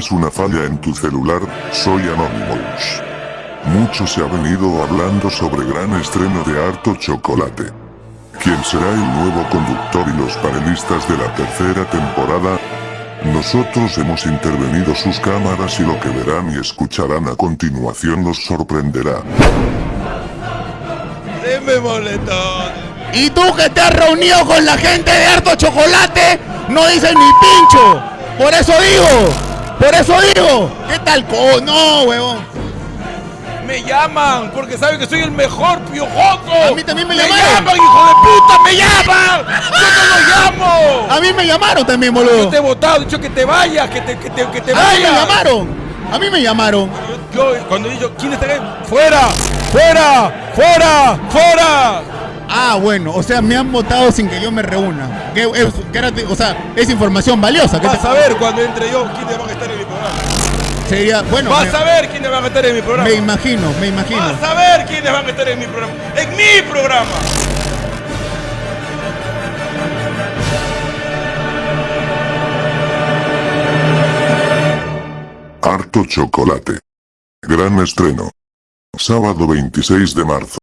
tienes una falla en tu celular, soy Anonymous. Mucho se ha venido hablando sobre gran estreno de Harto Chocolate. ¿Quién será el nuevo conductor y los panelistas de la tercera temporada? Nosotros hemos intervenido sus cámaras y lo que verán y escucharán a continuación los sorprenderá. Deme boletón. Y tú que te has reunido con la gente de Harto Chocolate, no dices ni pincho. Por eso digo, por eso digo. ¿Qué tal? co- no, huevón. Me llaman porque saben que soy el mejor piojoso. A mí también me Me llamaron. llaman, hijo de puta, me llaman. Yo no lo llamo. A mí me llamaron también, Yo boludo. te he votado, he dicho que te vayas, que te, que te, que te A mí me vayas. llamaron. A mí me llamaron. Yo, cuando he dicho, ¿quién está acá? ¡Fuera! ¡Fuera! ¡Fuera! ¡Fuera! Ah, bueno, o sea, me han votado sin que yo me reúna. Que, es- que era- o sea, es información valiosa. ¿qué Vas te- a ver cuando entre yo quiénes van a estar en mi programa. Sería, bueno, Vas me, a ver quiénes van a estar en mi programa. me imagino, me imagino. Vas a ver quiénes van a estar en mi programa. ¡En mi programa! Harto Chocolate. Gran estreno. Sábado 26 de marzo.